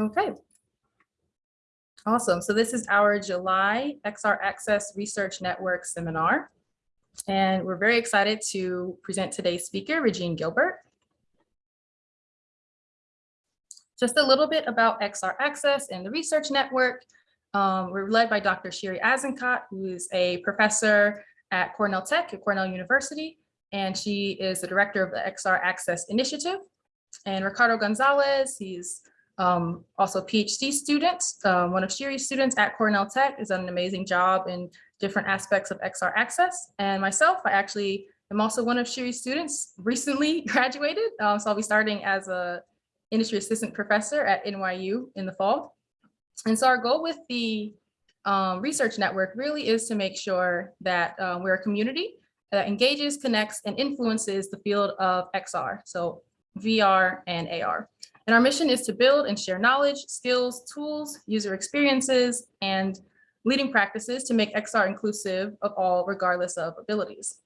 Okay. Awesome. So this is our July XR Access Research Network seminar. And we're very excited to present today's speaker, Regine Gilbert. Just a little bit about XR Access and the research network. Um, we're led by Dr. Shiri Azenkot, who is a professor at Cornell Tech at Cornell University, and she is the director of the XR Access Initiative. And Ricardo Gonzalez, he's um, also PhD student, uh, one of Shiri's students at Cornell Tech, has done an amazing job in different aspects of XR Access. And myself, I actually am also one of Shiri's students, recently graduated. Um, so I'll be starting as a industry assistant professor at NYU in the fall. And so our goal with the um, research network really is to make sure that uh, we're a community that engages, connects, and influences the field of XR, so VR and AR. And our mission is to build and share knowledge, skills, tools, user experiences, and leading practices to make XR inclusive of all regardless of abilities.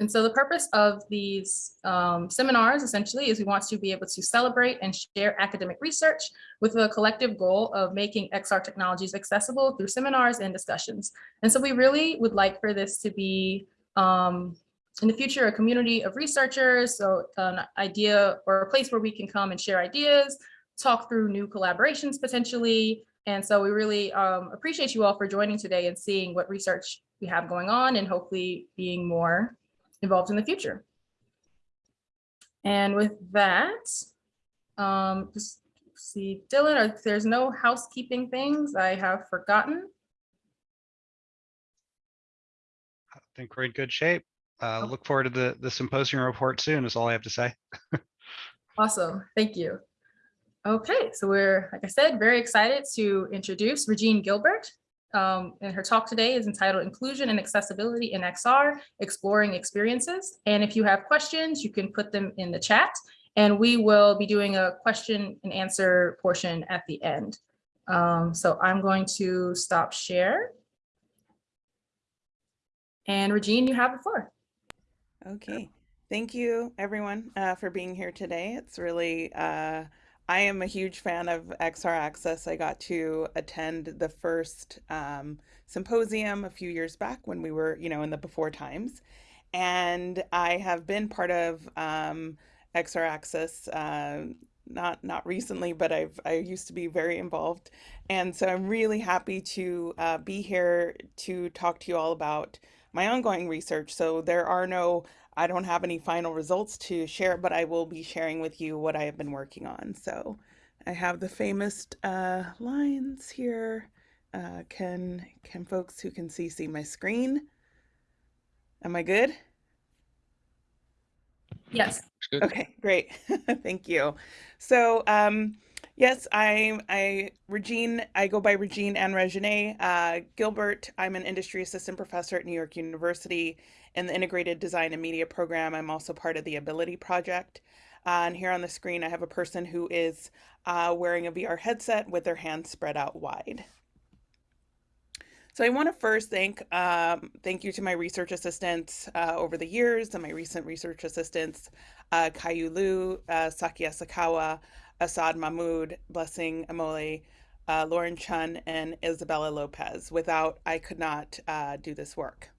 And so the purpose of these um, seminars essentially is we want to be able to celebrate and share academic research with a collective goal of making XR technologies accessible through seminars and discussions. And so we really would like for this to be um, in the future a community of researchers, so an idea or a place where we can come and share ideas, talk through new collaborations potentially. And so we really um, appreciate you all for joining today and seeing what research we have going on and hopefully being more involved in the future. And with that, um, just see, Dylan, if there's no housekeeping things I have forgotten. Think we're in good shape. Uh, Oh. look forward to the, the symposium report soon is all I have to say. Awesome, thank you. Okay, so we're, like I said, very excited to introduce Regine Gilbert. Um, and her talk today is entitled Inclusion and Accessibility in XR, Exploring Experiences. And if you have questions, you can put them in the chat and we will be doing a question and answer portion at the end. Um, so I'm going to stop share. And Regine, you have the floor. Okay, thank you everyone uh, for being here today. It's really, uh, I am a huge fan of XR Access. I got to attend the first um, symposium a few years back when we were, you know, in the before times. And I have been part of um, XR Access, uh, not not recently, but I've I used to be very involved. And so I'm really happy to uh, be here to talk to you all about my ongoing research. So there are no, I don't have any final results to share, but I will be sharing with you what I have been working on. So I have the famous uh, lines here. Uh, can can folks who can see see my screen? Am I good? Yes. Okay, great. Thank you. So, um, yes, I, I, Regine, I go by Regine and Regine uh, Gilbert. I'm an industry assistant professor at New York University in the Integrated Design and Media program. I'm also part of the Ability Project. Uh, and here on the screen, I have a person who is uh, wearing a VR headset with their hands spread out wide. So I want to first thank um, thank you to my research assistants uh, over the years and my recent research assistants, uh, Kayu Liu, uh, Saki Asakawa, Assad Mahmoud, Blessing Amole, uh, Lauren Chun, and Isabella Lopez. Without, I could not uh, do this work.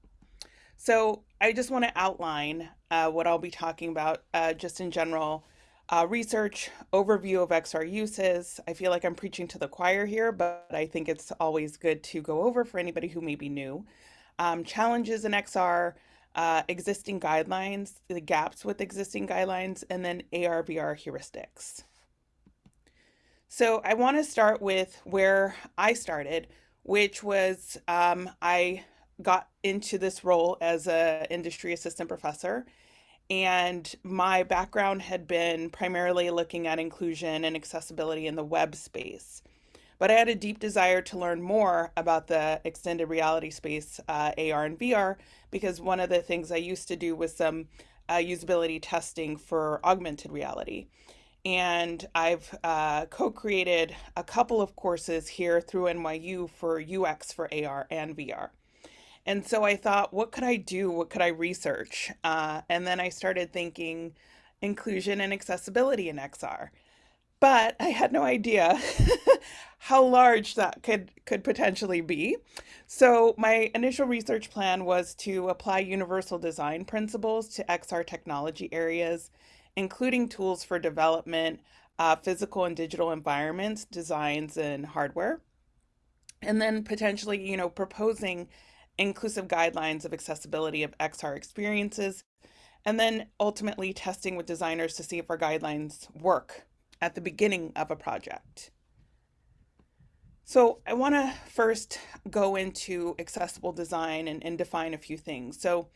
So I just want to outline uh, what I'll be talking about uh, just in general uh, research, overview of XR uses. I feel like I'm preaching to the choir here, but I think it's always good to go over for anybody who may be new. Um, challenges in XR, uh, existing guidelines, the gaps with existing guidelines, and then AR/VR heuristics. So I want to start with where I started, which was um, I got into this role as a industry assistant professor and my background had been primarily looking at inclusion and accessibility in the web space. But I had a deep desire to learn more about the extended reality space, uh, AR and VR, because one of the things I used to do was some uh, usability testing for augmented reality. And I've uh, co-created a couple of courses here through NYU for UX for AR and VR. And so I thought, what could I do? What could I research? Uh, and then I started thinking inclusion and accessibility in XR. But I had no idea how large that could could potentially be. So my initial research plan was to apply universal design principles to XR technology areas, including tools for development, uh, physical and digital environments, designs, and hardware. And then potentially, you know, proposing inclusive guidelines of accessibility of XR experiences, and then ultimately testing with designers to see if our guidelines work at the beginning of a project. So I want to first go into accessible design and, and define a few things. So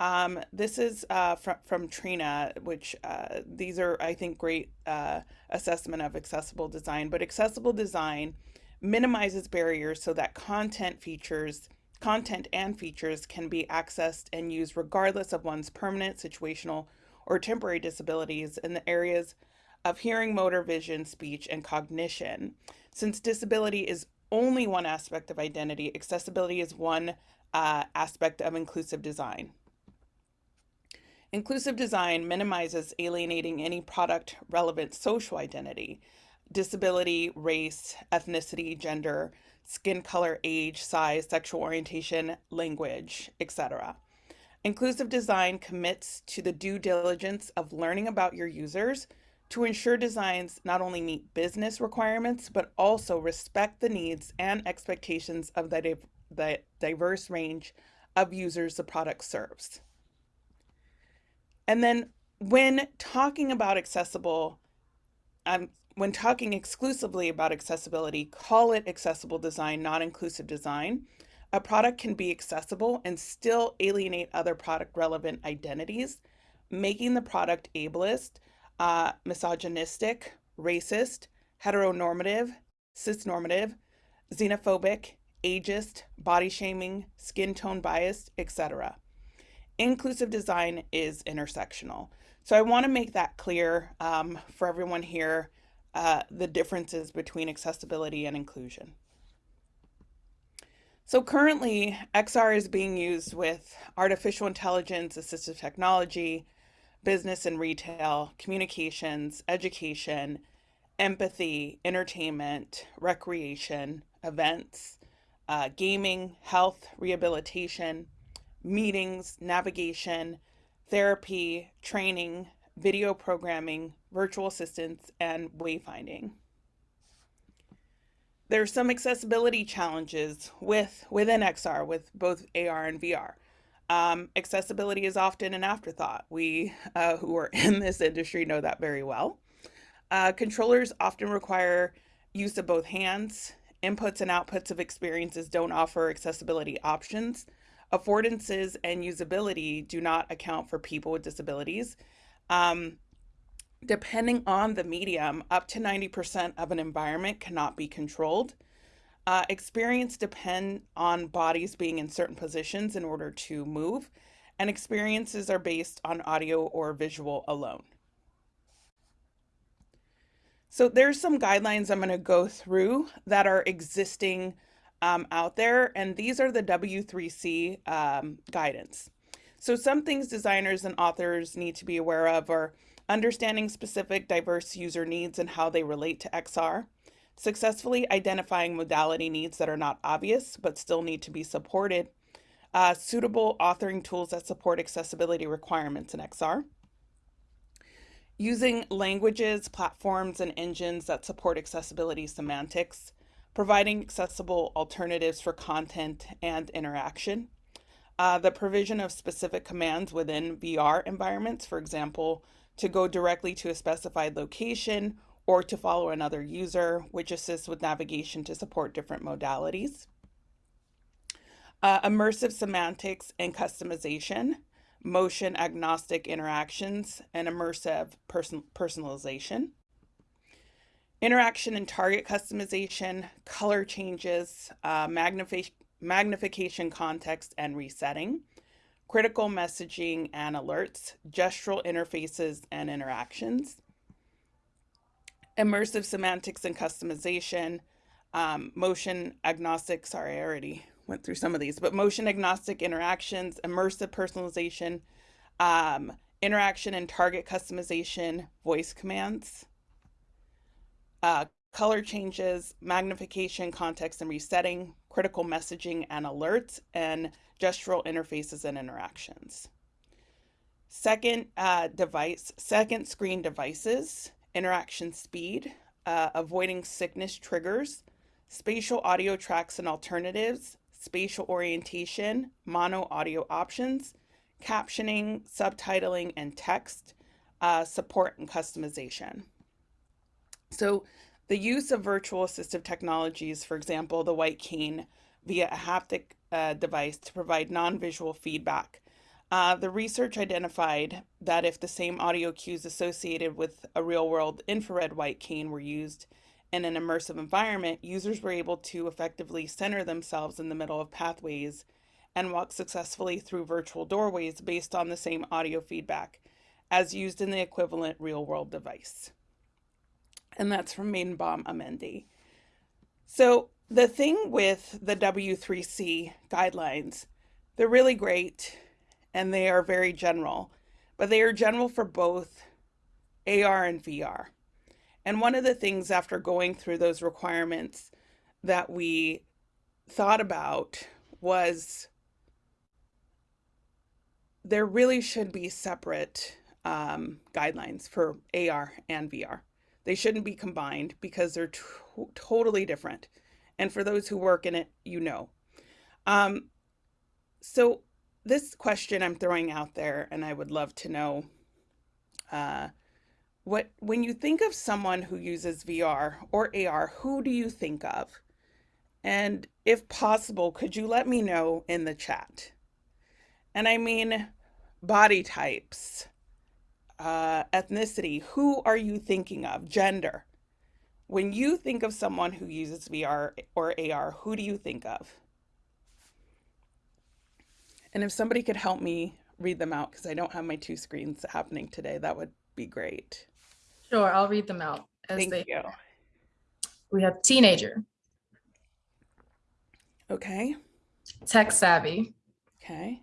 um, this is uh, from, from Trina, which uh, these are, I think, great uh, assessment of accessible design. But accessible design minimizes barriers so that content features, content and features can be accessed and used regardless of one's permanent, situational, or temporary disabilities in the areas of hearing, motor, vision, speech, and cognition. Since disability is only one aspect of identity, accessibility is one uh, aspect of inclusive design. Inclusive design minimizes alienating any product relevant social identity, disability, race, ethnicity, gender, skin color, age, size, sexual orientation, language, etc. Inclusive design commits to the due diligence of learning about your users to ensure designs not only meet business requirements, but also respect the needs and expectations of the, the diverse range of users the product serves. And then when talking about accessible, um, when talking exclusively about accessibility, call it accessible design, not inclusive design. A product can be accessible and still alienate other product relevant identities, making the product ableist, uh, misogynistic, racist, heteronormative, cisnormative, xenophobic, ageist, body shaming, skin tone biased, etc inclusive design is intersectional. So I want to make that clear um, for everyone here, uh, the differences between accessibility and inclusion. So currently, XR is being used with artificial intelligence, assistive technology, business and retail, communications, education, empathy, entertainment, recreation, events, uh, gaming, health, rehabilitation, meetings, navigation, therapy, training, video programming, virtual assistants, and wayfinding. There are some accessibility challenges with within XR with both AR and VR. Um, accessibility is often an afterthought. We uh, who are in this industry know that very well. Uh, controllers often require use of both hands. Inputs and outputs of experiences don't offer accessibility options. Affordances and usability do not account for people with disabilities. Um, depending on the medium, up to 90% of an environment cannot be controlled. Uh, experience depend on bodies being in certain positions in order to move, and experiences are based on audio or visual alone. So there's some guidelines I'm going to go through that are existing um, out there, and these are the W3C um, guidance. So some things designers and authors need to be aware of are understanding specific diverse user needs and how they relate to XR, successfully identifying modality needs that are not obvious but still need to be supported, uh, suitable authoring tools that support accessibility requirements in XR, using languages, platforms, and engines that support accessibility semantics, providing accessible alternatives for content and interaction, uh, the provision of specific commands within VR environments, for example, to go directly to a specified location or to follow another user, which assists with navigation to support different modalities. Uh, immersive semantics and customization, motion agnostic interactions, and immersive person personalization. Interaction and target customization, color changes, uh, magnification, context and resetting, critical messaging and alerts, gestural interfaces and interactions, immersive semantics and customization, um, motion agnostic, sorry, I already went through some of these, but motion agnostic interactions, immersive personalization, um, interaction and target customization, voice commands, uh, color changes, magnification, context and resetting, critical messaging and alerts, and gestural interfaces and interactions. Second uh, device, second screen devices, interaction speed, uh, avoiding sickness triggers, spatial audio tracks and alternatives, spatial orientation, mono audio options, captioning, subtitling, and text, uh, support and customization. So the use of virtual assistive technologies, for example, the white cane via a haptic uh, device to provide non-visual feedback. Uh, the research identified that if the same audio cues associated with a real-world infrared white cane were used in an immersive environment, users were able to effectively center themselves in the middle of pathways and walk successfully through virtual doorways based on the same audio feedback as used in the equivalent real-world device. And that's from Maidenbaum Amendi. So the thing with the W3C guidelines, they're really great and they are very general, but they are general for both AR and VR. And one of the things after going through those requirements that we thought about was there really should be separate um, guidelines for AR and VR. They shouldn't be combined because they're totally different. And for those who work in it, you know. Um, so this question I'm throwing out there, and I would love to know, uh, what when you think of someone who uses VR or AR, who do you think of? And if possible, could you let me know in the chat? And I mean, body types, uh, ethnicity, who are you thinking of? Gender. When you think of someone who uses VR or AR, who do you think of? And if somebody could help me read them out, because I don't have my two screens happening today, that would be great. Sure, I'll read them out. As Thank they, you. We have teenager, Okay. tech savvy, Okay.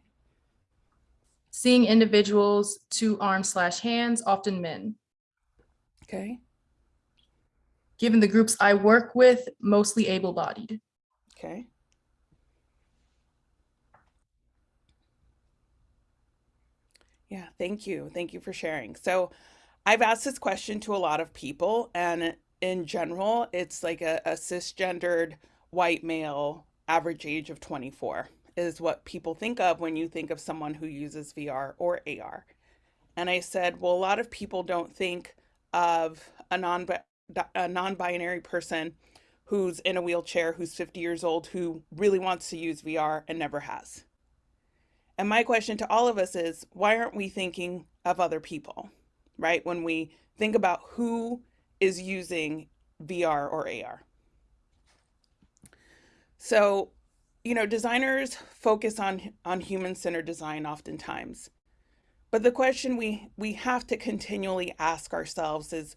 Seeing individuals two arms slash hands, often men. Okay. Given the groups I work with, mostly able-bodied. Okay. Yeah, thank you. Thank you for sharing. So I've asked this question to a lot of people, and in general, it's like a, a cisgendered white male, average age of 24 is what people think of when you think of someone who uses VR or AR. And I said, well, a lot of people don't think of a non a non-binary person who's in a wheelchair, who's 50 years old, who really wants to use VR and never has. And my question to all of us is, why aren't we thinking of other people, right? When we think about who is using VR or AR. So, you know, designers focus on, on human-centered design oftentimes. But the question we, we have to continually ask ourselves is,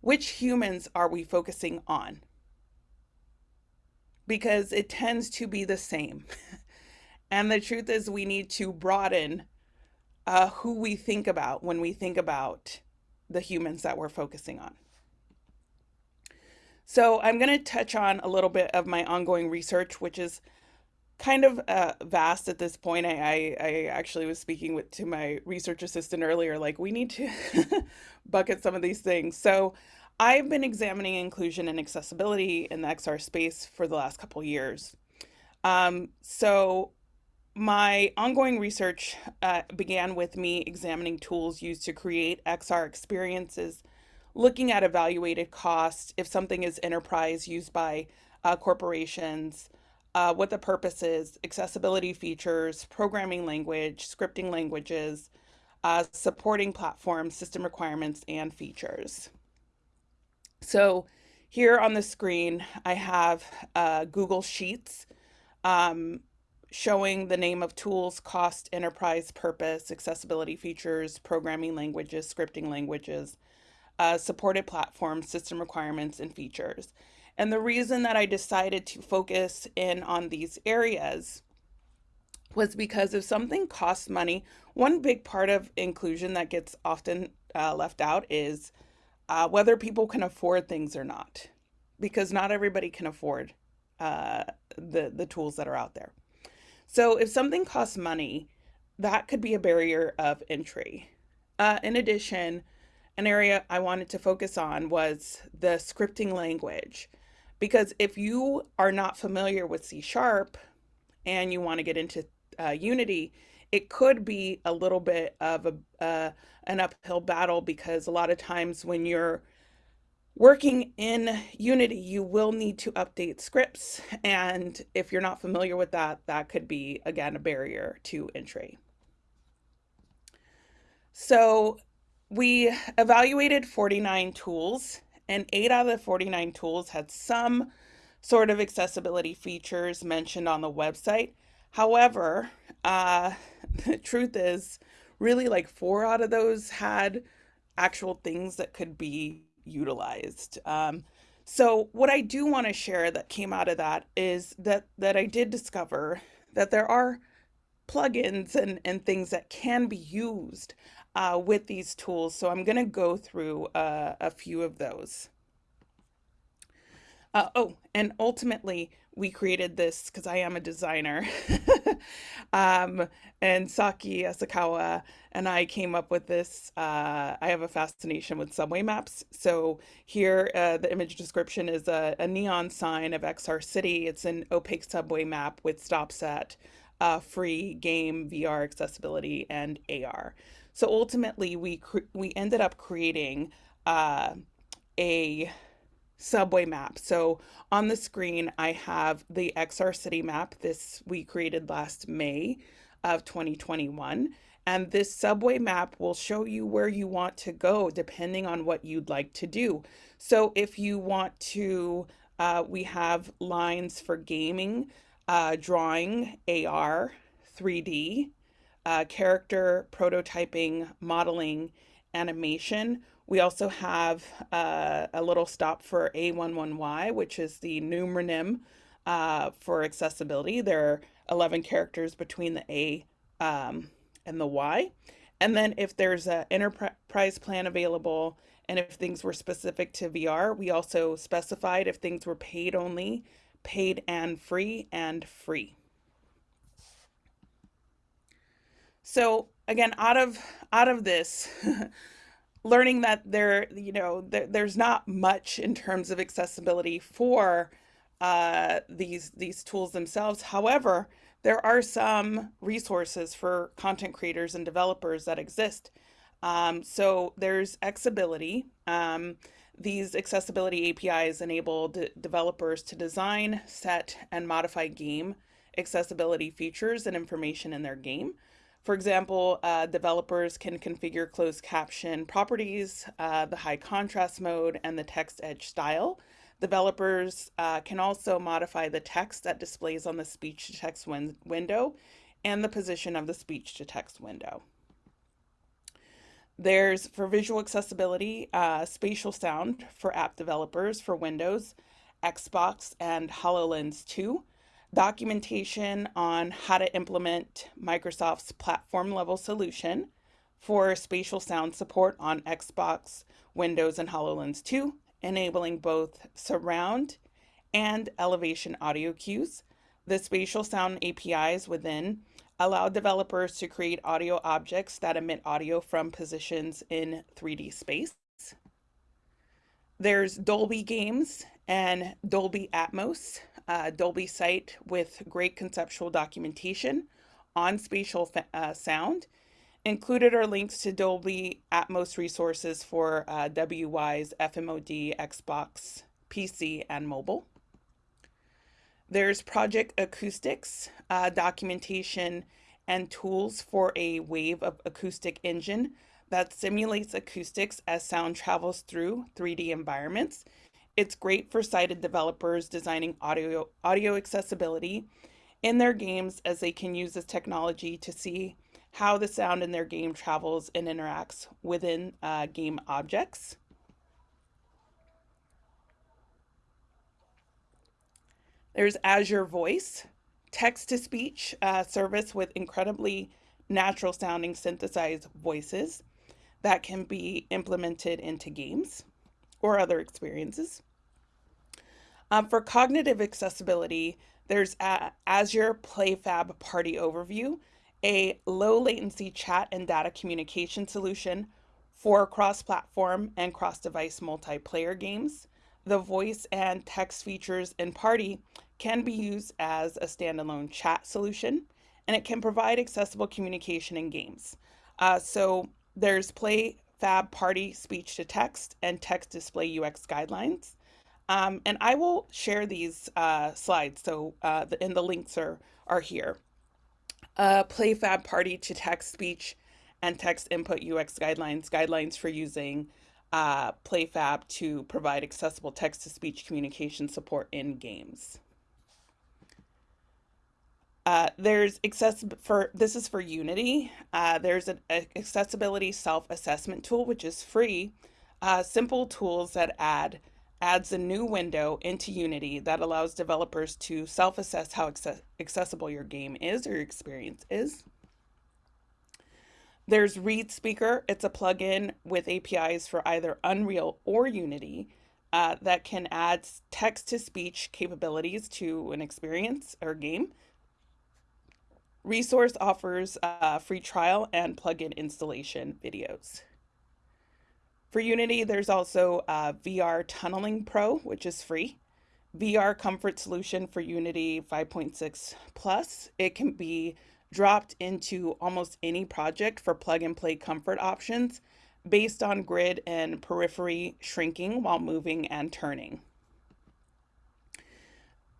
which humans are we focusing on? Because it tends to be the same. and the truth is we need to broaden uh, who we think about when we think about the humans that we're focusing on. So I'm going to touch on a little bit of my ongoing research, which is kind of uh, vast at this point. I, I, I, actually was speaking with to my research assistant earlier, like we need to bucket some of these things. So I've been examining inclusion and accessibility in the XR space for the last couple years. Um, so my ongoing research uh, began with me examining tools used to create XR experiences, looking at evaluated cost, if something is enterprise used by uh, corporations, uh, what the purpose is, accessibility features, programming language, scripting languages, uh, supporting platforms, system requirements, and features. So here on the screen, I have uh, Google Sheets um, showing the name of tools, cost, enterprise, purpose, accessibility features, programming languages, scripting languages, uh, supported platforms, system requirements, and features. And the reason that I decided to focus in on these areas was because if something costs money, one big part of inclusion that gets often uh, left out is uh, whether people can afford things or not, because not everybody can afford uh, the the tools that are out there. So if something costs money, that could be a barrier of entry. Uh, in addition, an area I wanted to focus on was the scripting language. Because if you are not familiar with C Sharp and you want to get into uh, Unity, it could be a little bit of a, uh, an uphill battle because a lot of times when you're working in Unity, you will need to update scripts. And if you're not familiar with that, that could be, again, a barrier to entry. So we evaluated 49 tools and eight out of the 49 tools had some sort of accessibility features mentioned on the website. However, uh, the truth is really like four out of those had actual things that could be utilized. Um, so what I do want to share that came out of that is that that I did discover that there are plugins and, and things that can be used uh, with these tools. So I'm going to go through uh, a few of those. Uh, oh, and ultimately, we created this because I am a designer. um, and Saki Asakawa and I came up with this. Uh, I have a fascination with subway maps. So here, uh, the image description is a, a, neon sign of XR City. It's an opaque subway map with stops at uh, free game, VR accessibility, and AR. So ultimately, we we ended up creating uh, a subway map. So on the screen, I have the XR City map. This we created last May of 2021. And this subway map will show you where you want to go depending on what you'd like to do. So if you want to, uh, we have lines for gaming, uh, drawing, AR, 3D, uh, character prototyping, modeling, animation. We also have uh, a little stop for A11Y, which is the numeronym uh, for accessibility. There are 11 characters between the A um, and the Y. And then if there's an enterprise plan available and if things were specific to VR, we also specified if things were paid only, paid and free, and free. So again, out of out of this, learning that there, you know, there, there's not much in terms of accessibility for uh, these these tools themselves. However, there are some resources for content creators and developers that exist. Um, so there's Accessibility. Um, these accessibility APIs enable developers to design, set, and modify game accessibility features and information in their game. For example, uh, developers can configure closed caption properties, uh, the high contrast mode, and the text edge style. Developers uh, can also modify the text that displays on the speech to text win window and the position of the speech to text window. There's for visual accessibility, uh, spatial sound for app developers for Windows, Xbox, and HoloLens 2 documentation on how to implement Microsoft's platform level solution for spatial sound support on Xbox, Windows, and HoloLens 2, enabling both surround and elevation audio cues. The spatial sound APIs within allow developers to create audio objects that emit audio from positions in 3D space. There's Dolby Games and Dolby Atmos, uh, Dolby site with great conceptual documentation on spatial uh, sound. Included are links to Dolby Atmos resources for uh, Wwise FMOD, Xbox, PC, and mobile. There's Project Acoustics, uh, documentation and tools for a wave of acoustic engine that simulates acoustics as sound travels through 3D environments it's great for sighted developers designing audio, audio accessibility in their games as they can use this technology to see how the sound in their game travels and interacts within uh, game objects. There's Azure Voice, text to speech uh, service with incredibly natural sounding synthesized voices that can be implemented into games or other experiences. Um, for cognitive accessibility, there's Azure PlayFab Party Overview, a low latency chat and data communication solution for cross platform and cross device multiplayer games. The voice and text features in Party can be used as a standalone chat solution, and it can provide accessible communication in games. Uh, so there's PlayFab Party speech to text and text display UX guidelines. Um, and I will share these uh, slides, so uh, the, and the links are, are here. Uh, PlayFab Party to text speech and text input UX guidelines, guidelines for using uh, PlayFab to provide accessible text to speech communication support in games. Uh, there's accessible for this is for Unity. Uh, there's an accessibility self-assessment tool which is free. Uh, simple tools that add adds a new window into Unity that allows developers to self-assess how access accessible your game is or your experience is. There's ReadSpeaker. It's a plugin with APIs for either Unreal or Unity uh, that can add text-to-speech capabilities to an experience or game Resource offers a free trial and plugin installation videos. For Unity, there's also uh, VR Tunneling Pro, which is free. VR Comfort Solution for Unity 5.6 Plus. It can be dropped into almost any project for plug and play comfort options based on grid and periphery shrinking while moving and turning.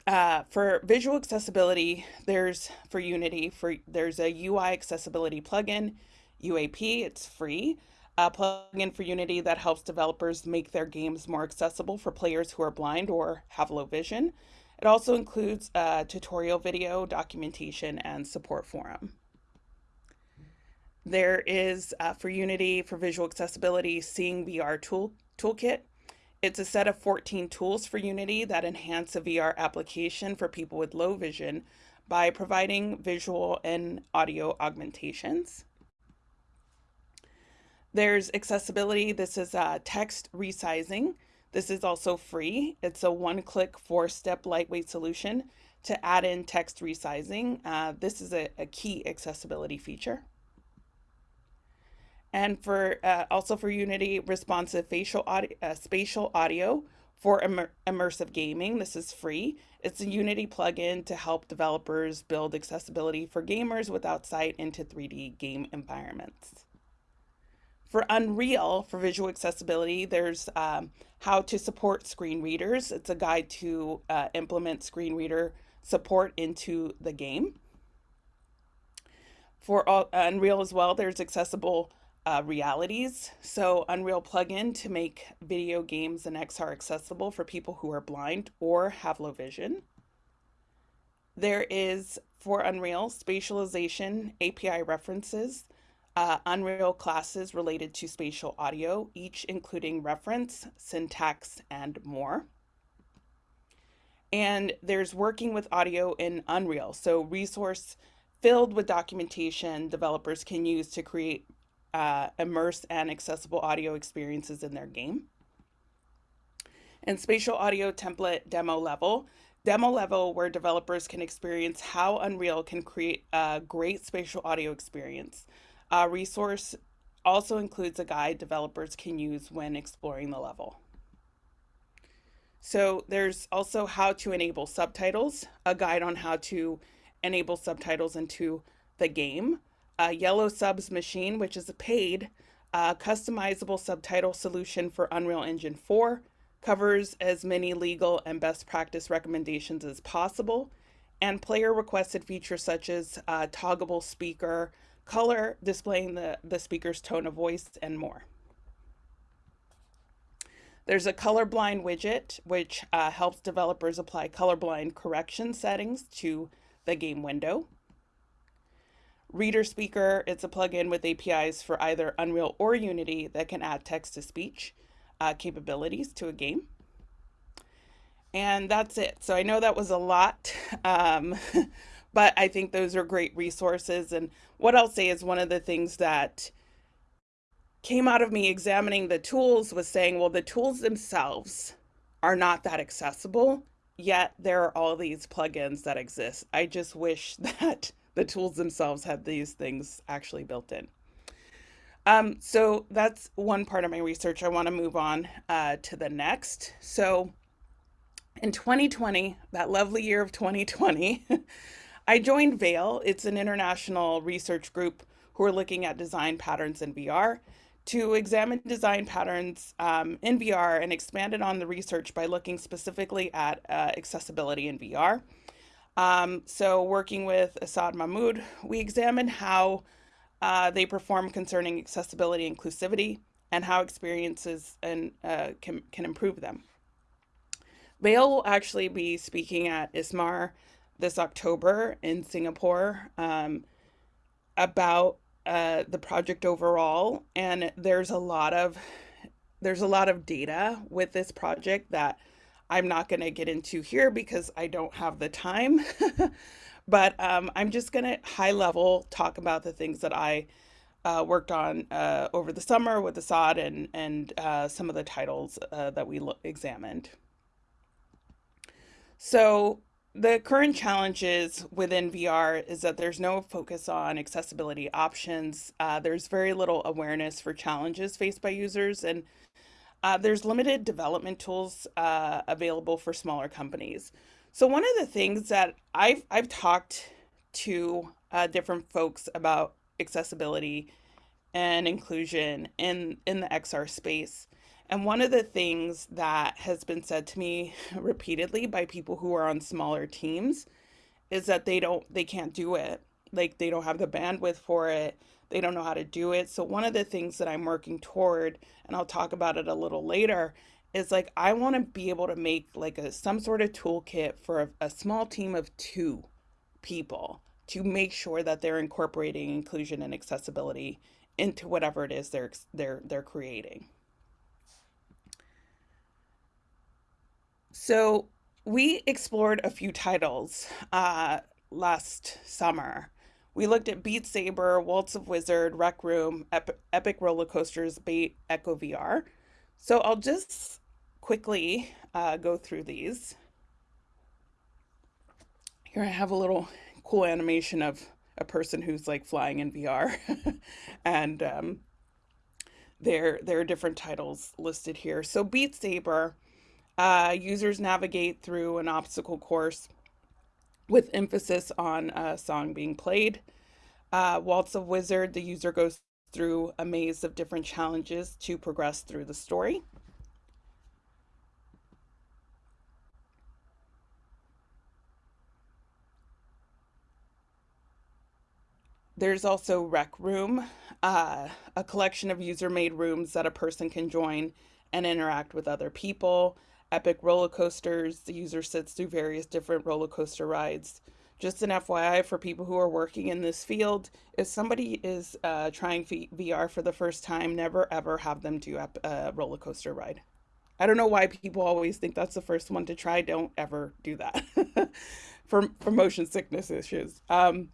Uh, for visual accessibility, there's for Unity, for there's a UI accessibility plugin, UAP, it's free. A plugin for Unity that helps developers make their games more accessible for players who are blind or have low vision. It also includes a tutorial video, documentation, and support forum. There is, uh, for Unity, for visual accessibility, Seeing VR tool, Toolkit, it's a set of 14 tools for Unity that enhance a VR application for people with low vision by providing visual and audio augmentations. There's accessibility. This is uh, text resizing. This is also free. It's a one-click, four-step lightweight solution to add in text resizing. Uh, this is a, a key accessibility feature and for uh, also for Unity responsive facial audio, uh, spatial audio for immer immersive gaming. This is free. It's a Unity plugin to help developers build accessibility for gamers without sight into 3D game environments. For Unreal, for visual accessibility, there's um, how to support screen readers. It's a guide to uh, implement screen reader support into the game. For all, Unreal as well, there's accessible uh, realities. So Unreal plugin to make video games and XR accessible for people who are blind or have low vision. There is for Unreal spatialization API references, uh, Unreal classes related to spatial audio, each including reference, syntax, and more. And there's working with audio in Unreal. So resource filled with documentation developers can use to create uh, immersed and accessible audio experiences in their game. And spatial audio template demo level, demo level where developers can experience how Unreal can create a great spatial audio experience. A resource also includes a guide developers can use when exploring the level. So there's also how to enable subtitles, a guide on how to enable subtitles into the game, uh, Yellow Subs Machine, which is a paid uh, customizable subtitle solution for Unreal Engine 4, covers as many legal and best practice recommendations as possible, and player requested features such as uh, toggable speaker, color displaying the, the speaker's tone of voice, and more. There's a colorblind widget, which uh, helps developers apply colorblind correction settings to the game window. Reader Speaker, it's a plugin with APIs for either Unreal or Unity that can add text to speech uh, capabilities to a game. And that's it. So I know that was a lot, um, but I think those are great resources. And what I'll say is one of the things that came out of me examining the tools was saying, well, the tools themselves are not that accessible, yet there are all these plugins that exist. I just wish that the tools themselves had these things actually built in. Um, so that's one part of my research. I want to move on uh, to the next. So in 2020, that lovely year of 2020, I joined Veil. It's an international research group who are looking at design patterns in VR to examine design patterns um, in VR and expanded on the research by looking specifically at uh, accessibility in VR. Um, so working with Assad Mahmoud, we examined how uh, they perform concerning accessibility inclusivity and how experiences and uh, can, can improve them. Veil will actually be speaking at ISMAR this October in Singapore um, about uh, the project overall, and there's a lot of there's a lot of data with this project that I'm not going to get into here because I don't have the time. but um, I'm just going to high level talk about the things that I uh, worked on uh, over the summer with Assad and and uh, some of the titles uh, that we examined. So the current challenges within VR is that there's no focus on accessibility options. Uh, there's very little awareness for challenges faced by users, and uh, there's limited development tools uh, available for smaller companies. So one of the things that I've I've talked to uh, different folks about accessibility and inclusion in in the XR space and one of the things that has been said to me repeatedly by people who are on smaller teams is that they don't they can't do it. Like they don't have the bandwidth for it. They don't know how to do it. So one of the things that I'm working toward and I'll talk about it a little later is like I want to be able to make like a some sort of toolkit for a, a small team of 2 people to make sure that they're incorporating inclusion and accessibility into whatever it is they're they're they're creating. So we explored a few titles uh, last summer. We looked at Beat Saber, Waltz of Wizard, Rec Room, Ep Epic Roller Coasters, Bait, Echo VR. So I'll just quickly uh, go through these. Here I have a little cool animation of a person who's like flying in VR. and um, there, there are different titles listed here. So Beat Saber uh, users navigate through an obstacle course with emphasis on a song being played. Uh, Waltz of Wizard, the user goes through a maze of different challenges to progress through the story. There's also Rec Room, uh, a collection of user-made rooms that a person can join and interact with other people epic roller coasters. The user sits through various different roller coaster rides. Just an FYI for people who are working in this field, if somebody is uh, trying VR for the first time, never ever have them do a roller coaster ride. I don't know why people always think that's the first one to try. Don't ever do that for, for motion sickness issues. Um,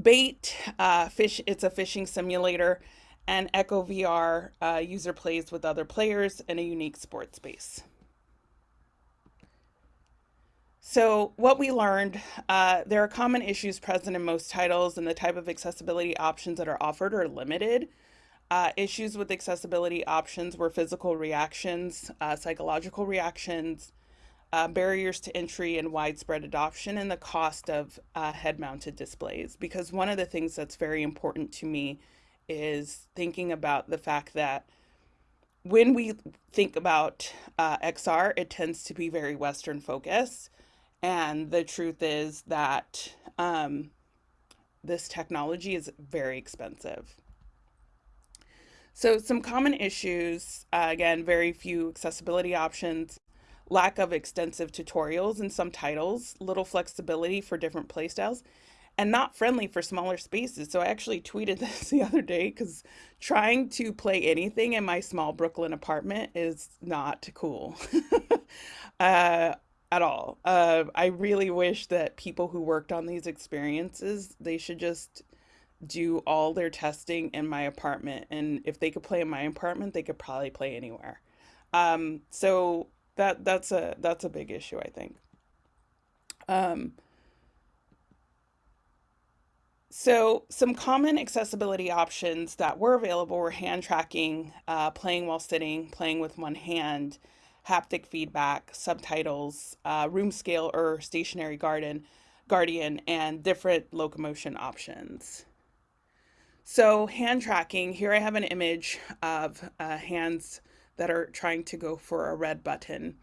bait, uh, fish, it's a fishing simulator and Echo VR uh, user plays with other players in a unique sports space. So what we learned, uh, there are common issues present in most titles and the type of accessibility options that are offered are limited. Uh, issues with accessibility options were physical reactions, uh, psychological reactions, uh, barriers to entry and widespread adoption, and the cost of uh, head-mounted displays. Because one of the things that's very important to me is thinking about the fact that when we think about uh, XR, it tends to be very Western focused. And the truth is that um, this technology is very expensive. So some common issues, uh, again, very few accessibility options, lack of extensive tutorials in some titles, little flexibility for different playstyles, and not friendly for smaller spaces. So I actually tweeted this the other day because trying to play anything in my small Brooklyn apartment is not cool uh, at all. Uh, I really wish that people who worked on these experiences, they should just do all their testing in my apartment. And if they could play in my apartment, they could probably play anywhere. Um, so that that's a that's a big issue, I think. Um, so some common accessibility options that were available were hand tracking, uh, playing while sitting, playing with one hand, haptic feedback, subtitles, uh, room scale or stationary garden, guardian, and different locomotion options. So hand tracking, here I have an image of uh, hands that are trying to go for a red button.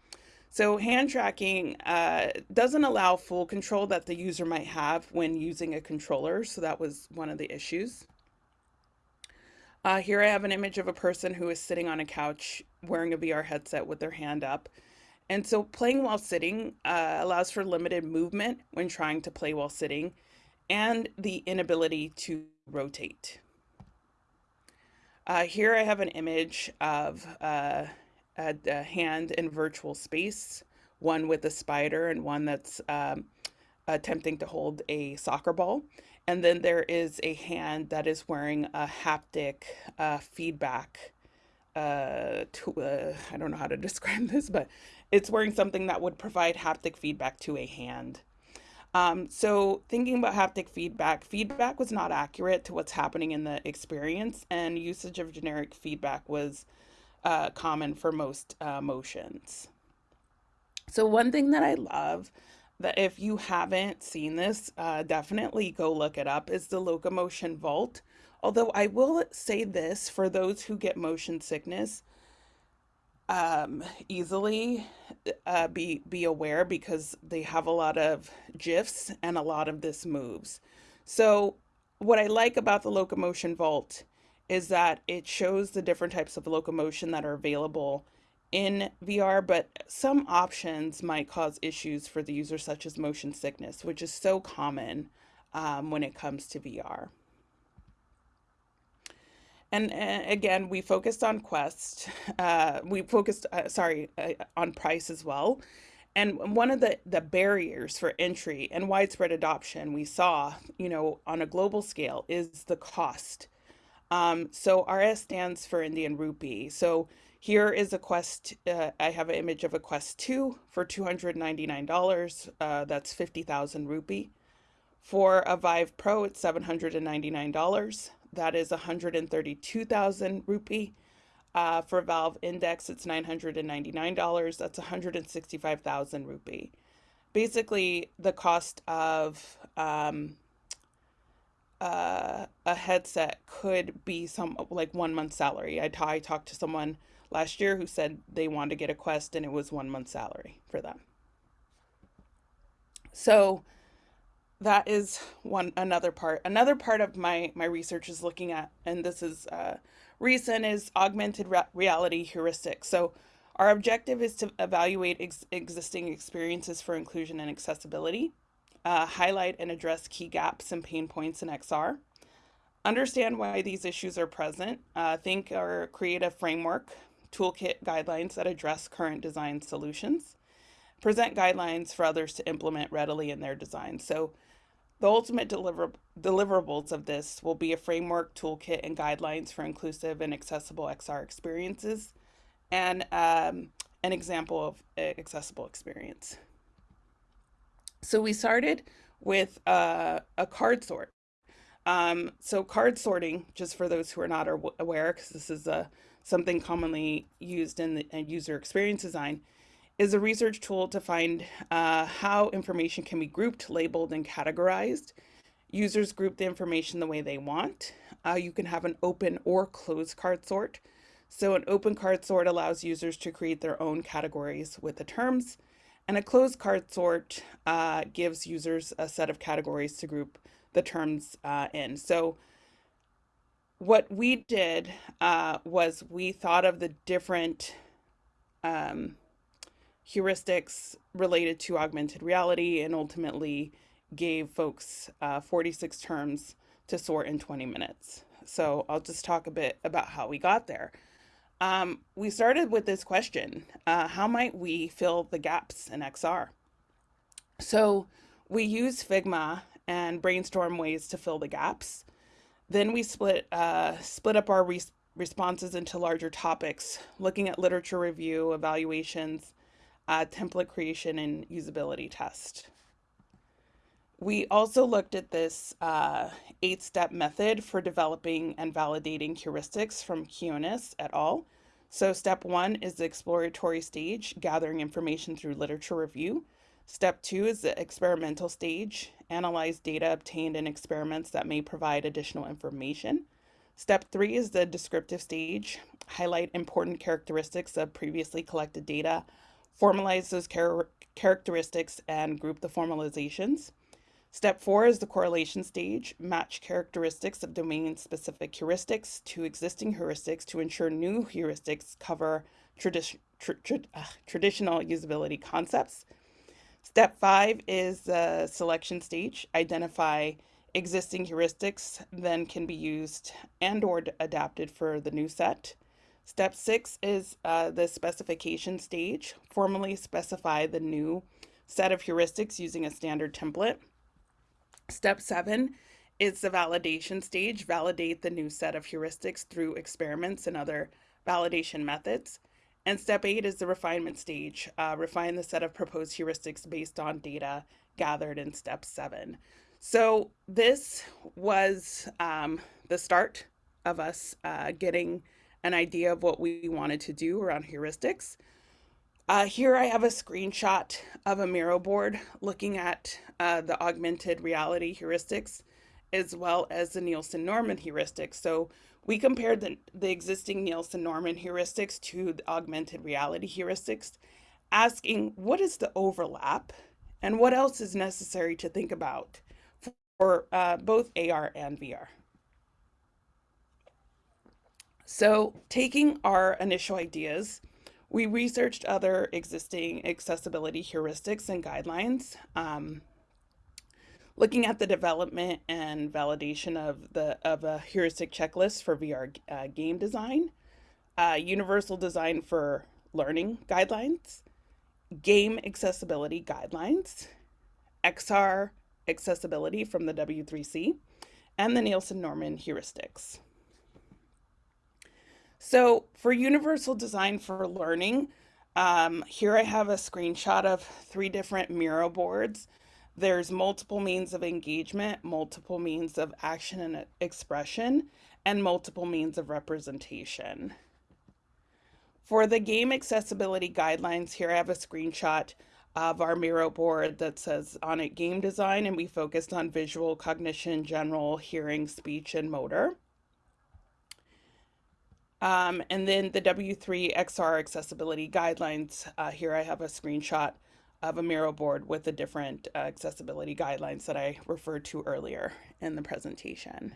So hand tracking uh, doesn't allow full control that the user might have when using a controller. So that was one of the issues. Uh, here I have an image of a person who is sitting on a couch wearing a VR headset with their hand up. And so playing while sitting uh, allows for limited movement when trying to play while sitting and the inability to rotate. Uh, here I have an image of uh, a, a, hand in virtual space, one with a spider and one that's um, attempting to hold a soccer ball. And then there is a hand that is wearing a haptic uh, feedback. Uh, to, uh, I don't know how to describe this, but it's wearing something that would provide haptic feedback to a hand. Um, so thinking about haptic feedback, feedback was not accurate to what's happening in the experience and usage of generic feedback was uh, common for most uh, motions. So one thing that I love that if you haven't seen this, uh, definitely go look it up is the locomotion vault. Although I will say this for those who get motion sickness, um, easily uh, be be aware because they have a lot of gifs and a lot of this moves. So what I like about the locomotion vault is that it shows the different types of locomotion that are available in VR, but some options might cause issues for the user, such as motion sickness, which is so common um, when it comes to VR. And uh, again, we focused on Quest. Uh, we focused, uh, sorry, uh, on price as well. And one of the, the barriers for entry and widespread adoption we saw, you know, on a global scale is the cost. Um, so RS stands for Indian rupee. So here is a Quest, uh, I have an image of a Quest 2 for $299. Uh, that's 50,000 rupee. For a Vive Pro, it's $799 that is 132,000 rupee. Uh, for Valve Index, it's $999. That's 165,000 rupee. Basically, the cost of um, uh, a headset could be some like one month salary. I, I talked to someone last year who said they wanted to get a Quest and it was one month salary for them. So that is one another part. Another part of my my research is looking at, and this is uh, recent, is augmented re reality heuristics. So our objective is to evaluate ex existing experiences for inclusion and accessibility, uh, highlight and address key gaps and pain points in XR, understand why these issues are present, uh, think or create a framework, toolkit guidelines that address current design solutions, present guidelines for others to implement readily in their design. So the ultimate deliver deliverables of this will be a framework, toolkit, and guidelines for inclusive and accessible XR experiences, and um, an example of accessible experience. So we started with uh, a card sort. Um, so card sorting, just for those who are not aware, because this is a, uh, something commonly used in the in user experience design, is a research tool to find uh, how information can be grouped, labeled, and categorized. Users group the information the way they want. Uh, you can have an open or closed card sort. So an open card sort allows users to create their own categories with the terms, and a closed card sort uh, gives users a set of categories to group the terms uh, in. So what we did uh, was we thought of the different um, heuristics related to augmented reality and ultimately gave folks uh, 46 terms to sort in 20 minutes. So I'll just talk a bit about how we got there. Um, we started with this question, uh, how might we fill the gaps in XR? So we use Figma and brainstorm ways to fill the gaps. Then we split, uh, split up our res responses into larger topics, looking at literature review, evaluations, uh, template creation, and usability test. We also looked at this uh, eight-step method for developing and validating heuristics from Quiñones et al. So step one is the exploratory stage, gathering information through literature review. Step two is the experimental stage, analyze data obtained in experiments that may provide additional information. Step three is the descriptive stage, highlight important characteristics of previously collected data, formalize those char characteristics and group the formalizations. Step four is the correlation stage, match characteristics of domain-specific heuristics to existing heuristics to ensure new heuristics cover tradi tra tra uh, traditional usability concepts. Step five is the selection stage, identify existing heuristics then can be used and or adapted for the new set. Step six is uh, the specification stage, formally specify the new set of heuristics using a standard template. Step seven is the validation stage, validate the new set of heuristics through experiments and other validation methods. And step eight is the refinement stage, uh, refine the set of proposed heuristics based on data gathered in step seven. So this was um, the start of us uh, getting an idea of what we wanted to do around heuristics. Uh, here I have a screenshot of a Miro board looking at uh, the augmented reality heuristics as well as the Nielsen-Norman heuristics. So we compared the, the existing Nielsen-Norman heuristics to the augmented reality heuristics, asking what is the overlap and what else is necessary to think about for uh, both AR and VR. So taking our initial ideas, we researched other existing accessibility heuristics and guidelines, um, looking at the development and validation of the of a heuristic checklist for VR uh, game design, uh, universal design for learning guidelines, game accessibility guidelines, XR accessibility from the W3C, and the Nielsen-Norman heuristics. So for universal design for learning, um, here I have a screenshot of three different Miro boards. There's multiple means of engagement, multiple means of action and expression, and multiple means of representation. For the game accessibility guidelines, here I have a screenshot of our Miro board that says on it game design, and we focused on visual, cognition, general, hearing, speech, and motor. Um, and then the W3 XR accessibility guidelines. Uh, here I have a screenshot of a Miro board with the different uh, accessibility guidelines that I referred to earlier in the presentation.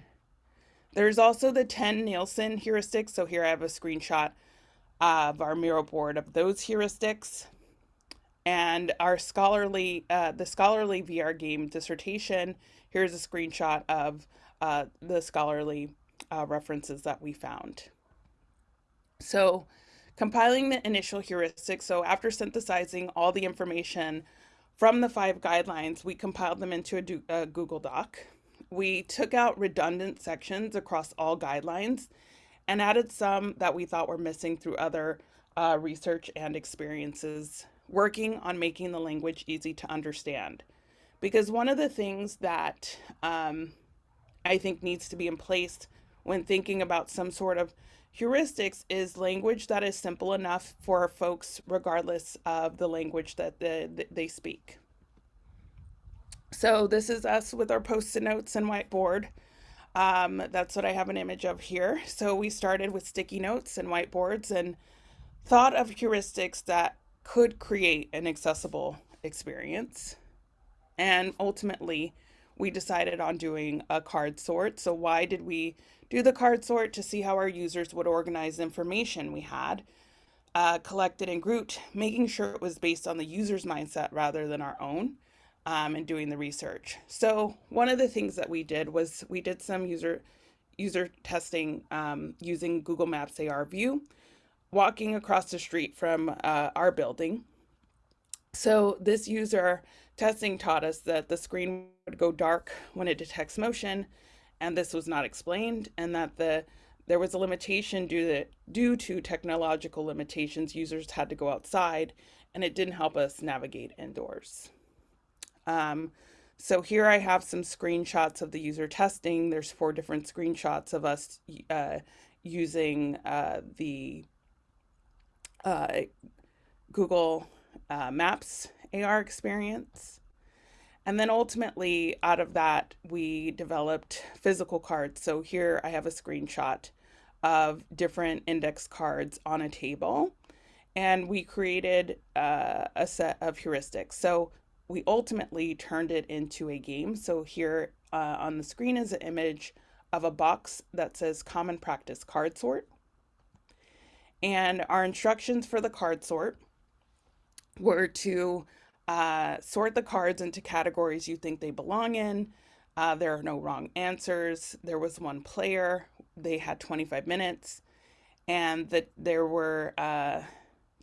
There's also the 10 Nielsen heuristics. So here I have a screenshot of our Miro board of those heuristics. And our scholarly, uh, the scholarly VR game dissertation, here's a screenshot of uh, the scholarly uh, references that we found. So compiling the initial heuristics. So after synthesizing all the information from the five guidelines, we compiled them into a, a Google Doc. We took out redundant sections across all guidelines and added some that we thought were missing through other uh, research and experiences working on making the language easy to understand. Because one of the things that um, I think needs to be in place when thinking about some sort of heuristics is language that is simple enough for folks regardless of the language that the, they speak. So this is us with our post-it notes and whiteboard. Um, that's what I have an image of here. So we started with sticky notes and whiteboards and thought of heuristics that could create an accessible experience. And ultimately, we decided on doing a card sort. So why did we do the card sort to see how our users would organize information we had uh, collected and grouped, making sure it was based on the user's mindset rather than our own. um, and doing the research. So one of the things that we did was we did some user user testing um, using Google Maps AR View, walking across the street from uh, our building. So this user testing taught us that the screen would go dark when it detects motion, and this was not explained, and that the there was a limitation due to, due to technological limitations. Users had to go outside, and it didn't help us navigate indoors. Um, so here I have some screenshots of the user testing. There's four different screenshots of us uh, using uh, the uh, Google uh, Maps AR experience. And then ultimately, out of that, we developed physical cards. So here I have a screenshot of different index cards on a table. And we created uh, a set of heuristics. So we ultimately turned it into a game. So here uh, on the screen is an image of a box that says common practice card sort. And our instructions for the card sort were to uh, sort the cards into categories you think they belong in. Uh, there are no wrong answers. There was one player. They had 25 minutes. And that there were uh,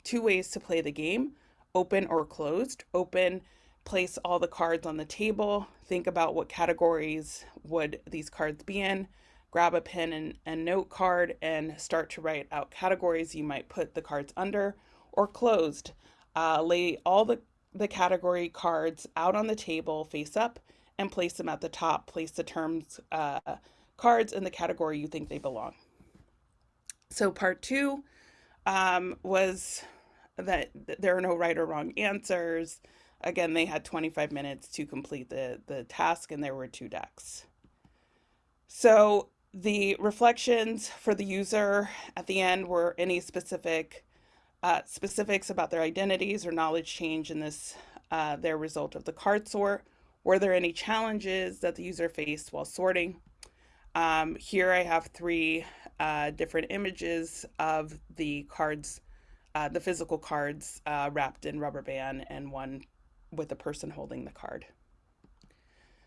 two ways to play the game, open or closed. Open, place all the cards on the table. Think about what categories would these cards be in. Grab a pen and, and note card and start to write out categories you might put the cards under. Or closed, uh, lay all the, the category cards out on the table face up and place them at the top. Place the terms uh, cards in the category you think they belong. So part two um, was that there are no right or wrong answers. Again, they had 25 minutes to complete the, the task and there were two decks. So the reflections for the user at the end were any specific uh, specifics about their identities or knowledge change in this, uh, their result of the card sort. Were there any challenges that the user faced while sorting? Um, here I have three uh, different images of the cards, uh, the physical cards uh, wrapped in rubber band and one with a person holding the card.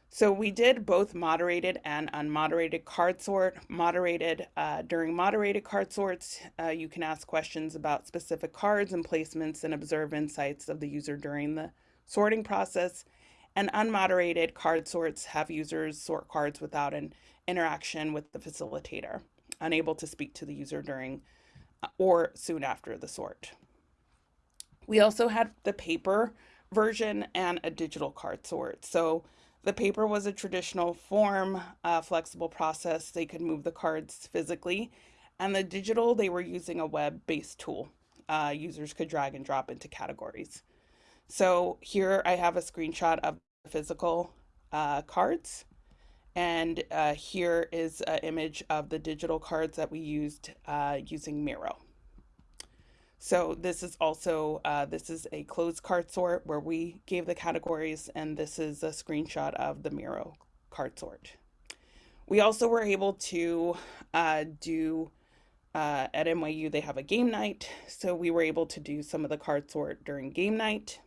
So we did both moderated and unmoderated card sort. Moderated, uh, during moderated card sorts, uh, you can ask questions about specific cards and placements and observe insights of the user during the sorting process. And unmoderated card sorts have users sort cards without an interaction with the facilitator, unable to speak to the user during uh, or soon after the sort. We also had the paper version and a digital card sort. So the paper was a traditional form, uh, flexible process. They could move the cards physically. And the digital, they were using a web-based tool. Uh, users could drag and drop into categories. So here I have a screenshot of the physical uh, cards. And uh, here is an image of the digital cards that we used uh, using Miro. So this is also, uh, this is a closed card sort where we gave the categories and this is a screenshot of the Miro card sort. We also were able to uh, do, uh, at NYU they have a game night, so we were able to do some of the card sort during game night.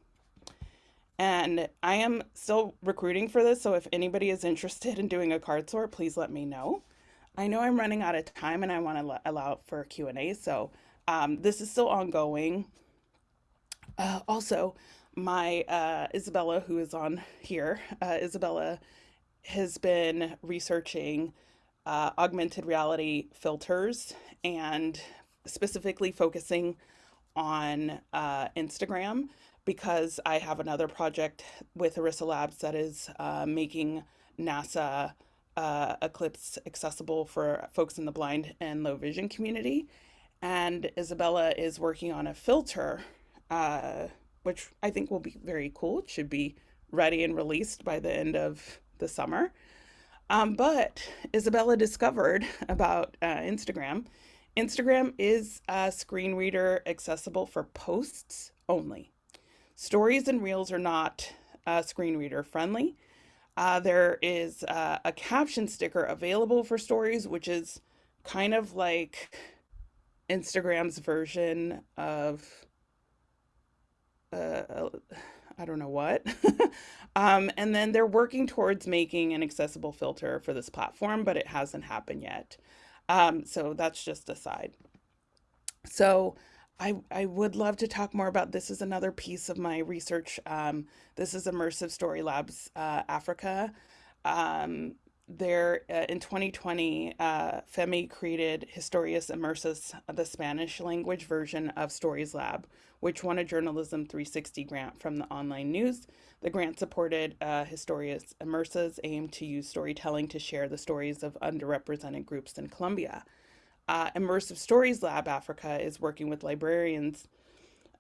And I am still recruiting for this, so if anybody is interested in doing a card sort, please let me know. I know I'm running out of time and I want to allow for Q&A, so um, this is still ongoing. Uh, also, my uh, Isabella, who is on here, uh, Isabella has been researching uh, augmented reality filters and specifically focusing on uh, Instagram because I have another project with Arissa Labs that is uh, making NASA Eclipse accessible for folks in the blind and low vision community and Isabella is working on a filter, uh, which I think will be very cool. It should be ready and released by the end of the summer. Um, but Isabella discovered about uh, Instagram. Instagram is a screen reader accessible for posts only. Stories and reels are not uh, screen reader friendly. Uh, there is uh, a caption sticker available for stories, which is kind of like Instagram's version of uh, I don't know what. um, and then they're working towards making an accessible filter for this platform, but it hasn't happened yet. Um, so that's just a side. So I, I would love to talk more about this is another piece of my research. Um, this is Immersive Story Labs uh, Africa. There uh, in 2020, uh, FEMI created Historias Immersas, the Spanish language version of Stories Lab, which won a Journalism 360 grant from the online news. The grant supported uh, Historias Immersas aim to use storytelling to share the stories of underrepresented groups in Colombia. Uh, Immersive Stories Lab Africa is working with librarians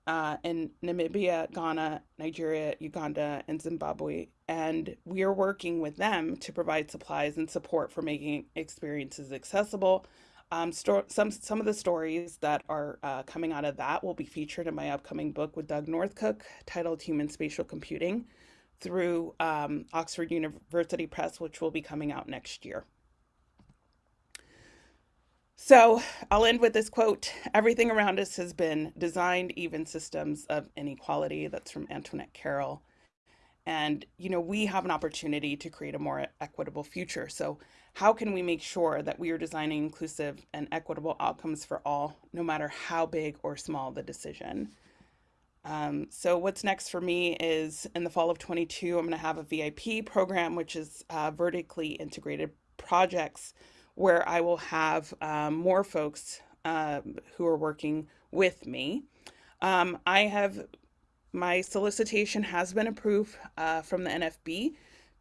uh, in Namibia, Ghana, Nigeria, Uganda, and Zimbabwe. And we are working with them to provide supplies and support for making experiences accessible. Um, some some of the stories that are uh, coming out of that will be featured in my upcoming book with Doug North Cook, titled "Human Spatial Computing," through um, Oxford University Press, which will be coming out next year. So I'll end with this quote Everything around us has been designed, even systems of inequality. That's from Antoinette Carroll. And, you know, we have an opportunity to create a more equitable future. So, how can we make sure that we are designing inclusive and equitable outcomes for all, no matter how big or small the decision? Um, so, what's next for me is in the fall of 22, I'm going to have a VIP program, which is uh, vertically integrated projects where I will have um, more folks uh, who are working with me. Um, I have my solicitation has been approved uh, from the NFB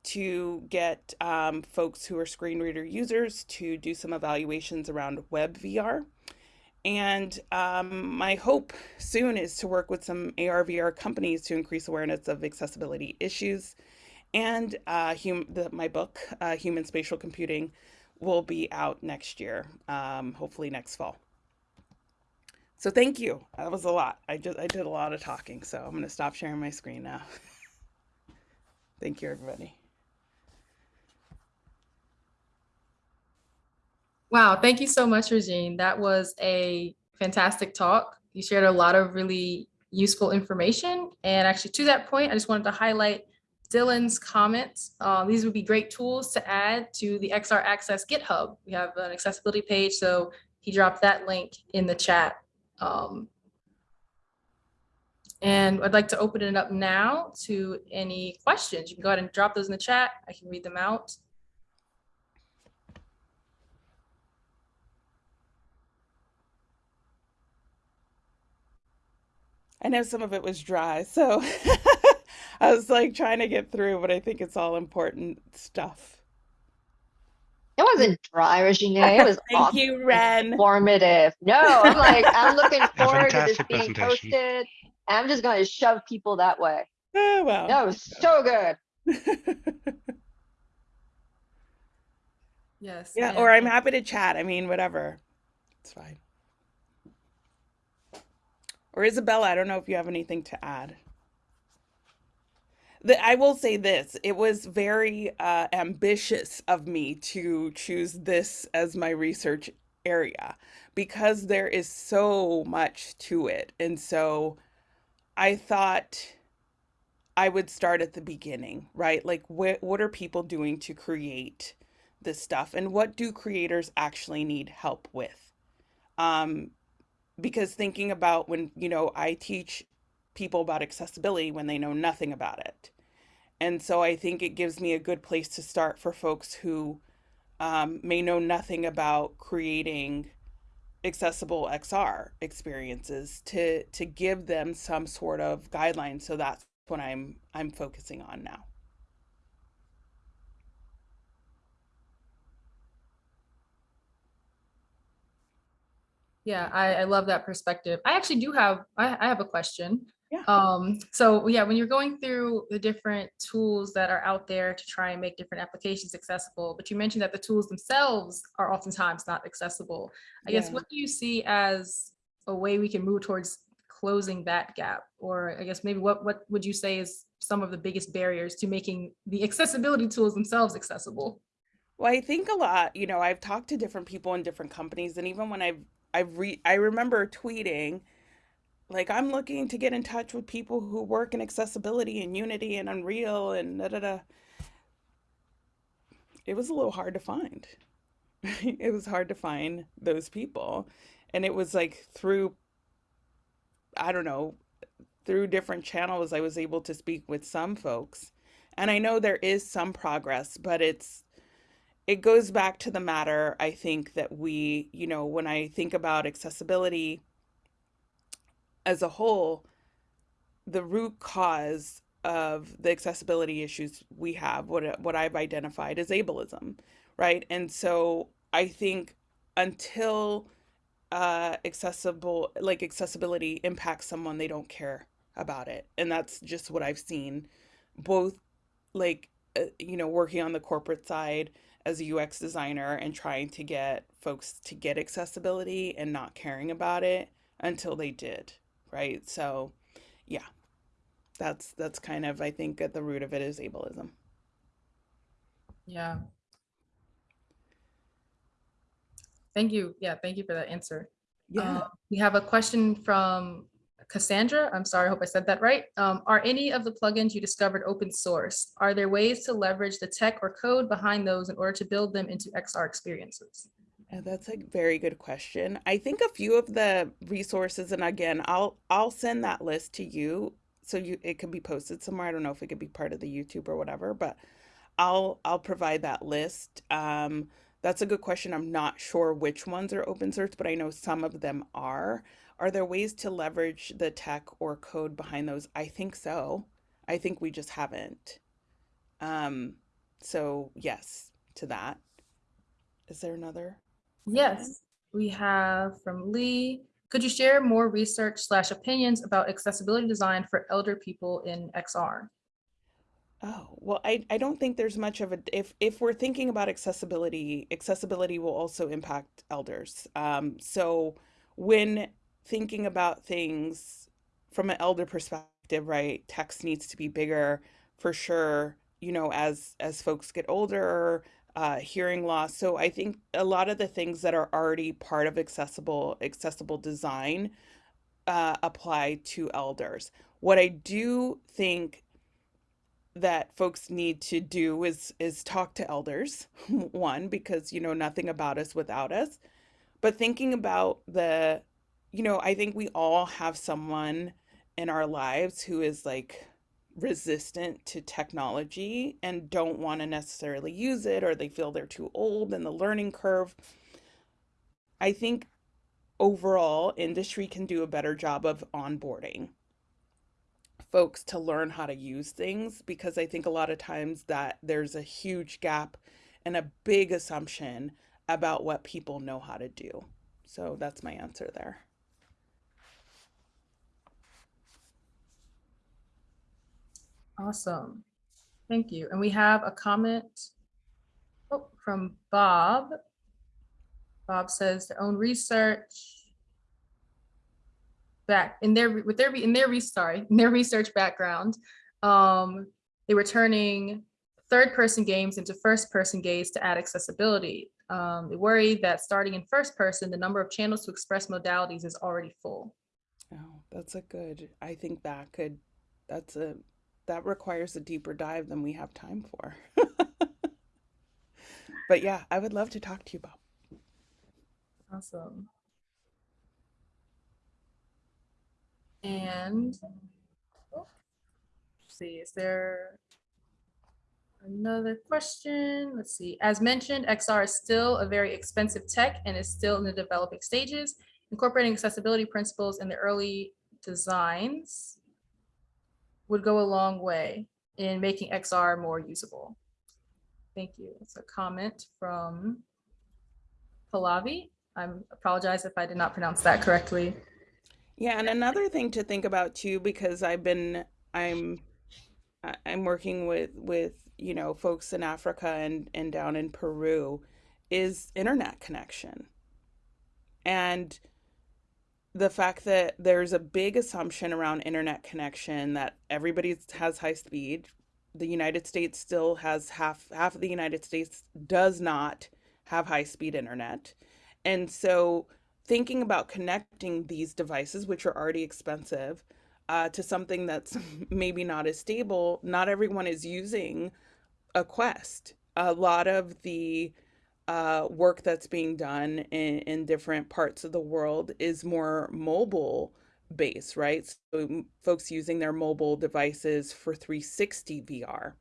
to get um, folks who are screen reader users to do some evaluations around web VR. And um, my hope soon is to work with some AR VR companies to increase awareness of accessibility issues. And uh, the, my book, uh, Human Spatial Computing, will be out next year, um, hopefully next fall. So thank you. That was a lot. I just I did a lot of talking, so I'm gonna stop sharing my screen now. thank you, everybody. Wow, thank you so much, Regine. That was a fantastic talk. You shared a lot of really useful information. And actually, to that point, I just wanted to highlight Dylan's comments. Uh, these would be great tools to add to the XR Access GitHub. We have an accessibility page, so he dropped that link in the chat. Um, and I'd like to open it up now to any questions. You can go ahead and drop those in the chat. I can read them out. I know some of it was dry, so I was like trying to get through, but I think it's all important stuff. It wasn't dry, Regine. It was Thank awesome, you, Ren. informative. No, I'm like, I'm looking forward to this being presentation. posted. I'm just going to shove people that way. Oh, well. That was so good. Yes. yeah, and- or I'm happy to chat. I mean, whatever. It's fine. Or Isabella, I don't know if you have anything to add. I will say this it was very uh, ambitious of me to choose this as my research area because there is so much to it. And so I thought I would start at the beginning, right? Like, wh- what are people doing to create this stuff? And what do creators actually need help with? Um, because thinking about when, you know, I teach people about accessibility when they know nothing about it. And so I think it gives me a good place to start for folks who um, may know nothing about creating accessible XR experiences to to give them some sort of guidelines. So that's what I'm I'm focusing on now. Yeah, I, I love that perspective. I actually do have, I, I have a question. Yeah. Um, so yeah, when you're going through the different tools that are out there to try and make different applications accessible, but you mentioned that the tools themselves are oftentimes not accessible. I guess what do you see as a way we can move towards closing that gap? Or I guess maybe what, what would you say is some of the biggest barriers to making the accessibility tools themselves accessible? Well, I think a lot, you know, I've talked to different people in different companies and even when I've I've re I remember tweeting like I'm looking to get in touch with people who work in accessibility and Unity and Unreal and da da da. It was a little hard to find. it was hard to find those people. And it was like through, I don't know, through different channels, I was able to speak with some folks. And I know there is some progress, but it's, it goes back to the matter, I think, that we, you know, when I think about accessibility as a whole, the root cause of the accessibility issues we have, what what I've identified is ableism, right? And so I think until uh, accessible, like accessibility impacts someone, they don't care about it, and that's just what I've seen, both like uh, you know working on the corporate side as a UX designer and trying to get folks to get accessibility and not caring about it until they did, right? So, yeah, that's that's kind of I think at the root of it is ableism. Yeah. Thank you. Yeah, thank you for that answer. Yeah. Um, We have a question from Cassandra. I'm sorry, I hope I said that right. Um, Are any of the plugins you discovered open source? Are there ways to leverage the tech or code behind those in order to build them into XR experiences? Uh, That's a very good question. I think a few of the resources, and again, I'll I'll send that list to you so you it can be posted somewhere. I don't know if it could be part of the YouTube or whatever, but I'll I'll provide that list. Um, that's a good question. I'm not sure which ones are open source, but I know some of them are. Are there ways to leverage the tech or code behind those? I think so. I think we just haven't. Um, so yes to that. Is there another? Yes, we have from Lee. Could you share more research slash opinions about accessibility design for elder people in XR? Oh, well, I, I don't think there's much of a if if we're thinking about accessibility, accessibility will also impact elders. Um, so when thinking about things from an elder perspective, right, text needs to be bigger for sure, you know, as as folks get older, uh, hearing loss. So I think a lot of the things that are already part of accessible accessible design uh, apply to elders. What I do think that folks need to do is is talk to elders one because you know nothing about us without us but thinking about the you know i think we all have someone in our lives who is like resistant to technology and don't want to necessarily use it or they feel they're too old and the learning curve i think overall industry can do a better job of onboarding folks to learn how to use things because I think a lot of times that there's a huge gap and a big assumption about what people know how to do. So that's my answer there. Awesome. Thank you. And we have a comment oh, from Bob. Bob says their own research back in their with their in their sorry in their research background um they were turning third person games into first person games to add accessibility um they worry that starting in first person the number of channels to express modalities is already full Oh, that's a good. I think that could that's a that requires a deeper dive than we have time for. but yeah, I would love to talk to you about. awesome and oh, see is there Another question, let's see. As mentioned, XR is still a very expensive tech and is still in the developing stages. Incorporating accessibility principles in the early designs would go a long way in making XR more usable. Thank you. It's a comment from Pallavi. I apologize if I did not pronounce that correctly. Yeah, and another thing to think about too, because I've been I'm I'm working with with you know folks in Africa and and down in Peru, is internet connection, and the fact that there's a big assumption around internet connection that everybody has high speed. The United States still has half half of the United States does not have high speed internet, and so thinking about connecting these devices, which are already expensive, uh, to something that's maybe not as stable. Not everyone is using a Quest. A lot of the uh, work that's being done in, in different parts of the world is more mobile based, right? So folks using their mobile devices for 360 VR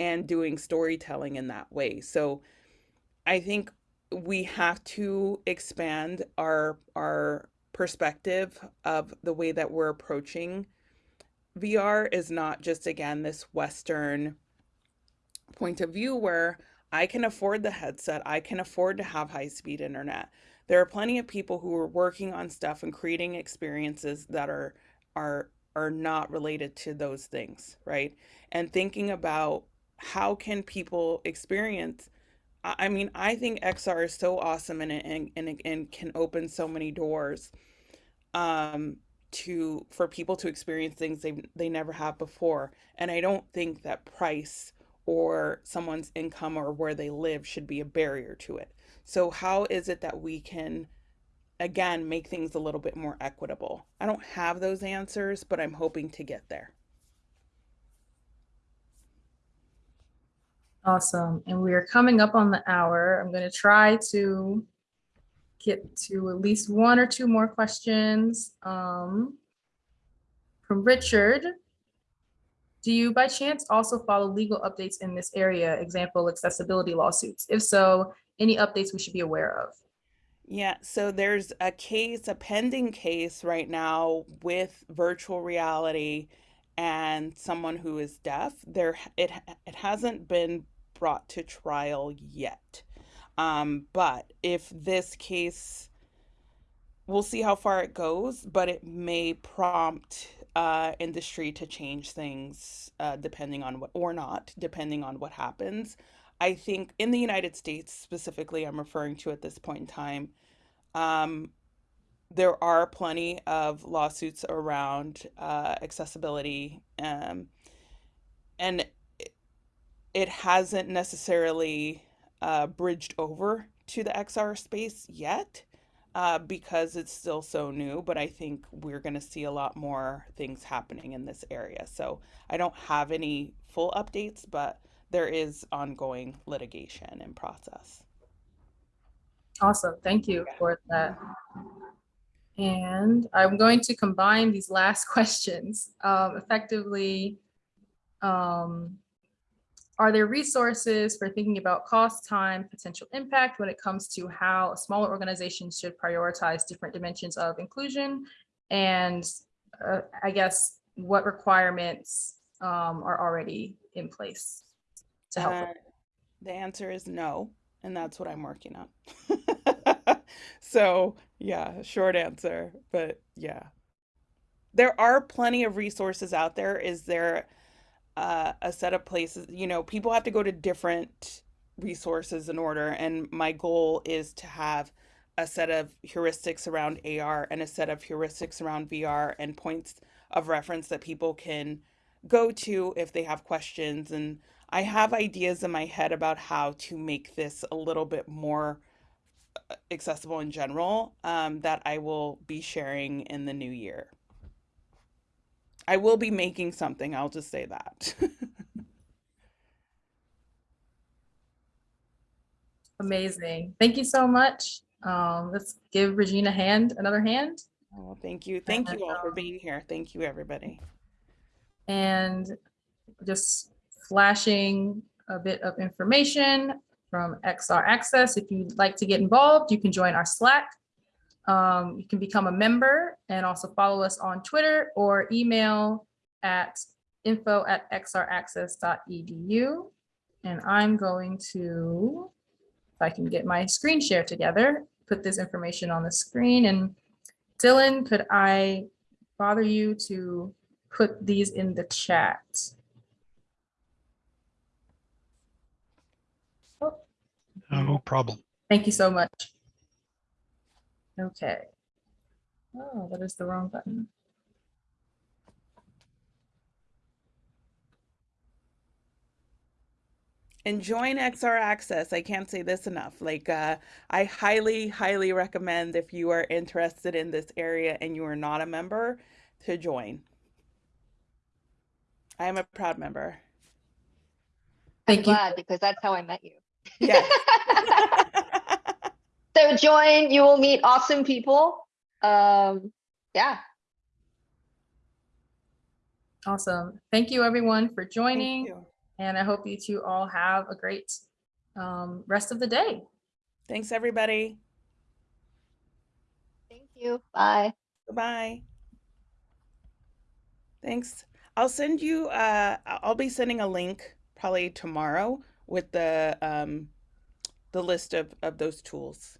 and doing storytelling in that way. So I think we have to expand our our perspective of the way that we're approaching VR is not just again this Western point of view where I can afford the headset, I can afford to have high speed internet. There are plenty of people who are working on stuff and creating experiences that are are are not related to those things, right? And thinking about how can people experience I mean, I think XR is so awesome and and and, and can open so many doors um to for people to experience things they they never have before. And I don't think that price or someone's income or where they live should be a barrier to it. So how is it that we can again make things a little bit more equitable? I don't have those answers, but I'm hoping to get there. Awesome. And we are coming up on the hour. I'm going to try to get to at least one or two more questions. Um, from Richard. Do you by chance also follow legal updates in this area? Example, accessibility lawsuits? If so, any updates we should be aware of? Yeah, so there's a case, a pending case right now with virtual reality and someone who is deaf. There, it it hasn't been brought to trial yet. Um, but if this case, we'll see how far it goes, but it may prompt uh, industry to change things uh, depending on what, or not, depending on what happens. I think in the United States specifically, I'm referring to at this point in time, um, there are plenty of lawsuits around uh, accessibility, um, and it, hasn't necessarily uh, bridged over to the XR space yet uh, because it's still so new. But I think we're going to see a lot more things happening in this area. So I don't have any full updates, but there is ongoing litigation in process. Awesome. Thank you for that. And I'm going to combine these last questions. Um, effectively, um, are there resources for thinking about cost, time, potential impact when it comes to how smaller organizations should prioritize different dimensions of inclusion? And uh, I guess what requirements um, are already in place to help? Uh, the answer is no, and that's what I'm working on. so, yeah, short answer, but yeah. There are plenty of resources out there. Is there uh, a set of places? You know, people have to go to different resources in order, and my goal is to have a set of heuristics around AR and a set of heuristics around VR and points of reference that people can go to if they have questions. And I have ideas in my head about how to make this a little bit more uh, accessible in general um, that I will be sharing in the new year. I will be making something, I'll just say that. Amazing. Thank you so much. Um, let's give Regina a hand, another hand. Oh, thank you. Thank you all for being here. Thank you, everybody. And just flashing a bit of information from XR Access. If you'd like to get involved, you can join our Slack. Um, you can become a member and also follow us on Twitter or email at info at xraccess.edu. And I'm going to, if I can get my screen share together, put this information on the screen. And Dylan, could I bother you to put these in the chat? Oh, No problem. Thank you so much. Okay. Oh, that is the wrong button. and join XR Access. I can't say this enough. Like, uh, I highly, highly recommend if you are interested in this area and you are not a member to join. I am a proud member. I'm Thank you. glad because that's how I met you. Yes. So join, you will meet awesome people. Um, yeah, Awesome. Thank you, everyone, for joining. And I hope you two all have a great um, rest of the day. Thanks, everybody. thank you. Bye. Goodbye. Thanks. I'll send you, uh, I- I'll be sending a link probably tomorrow with the, um, the list of, of those tools.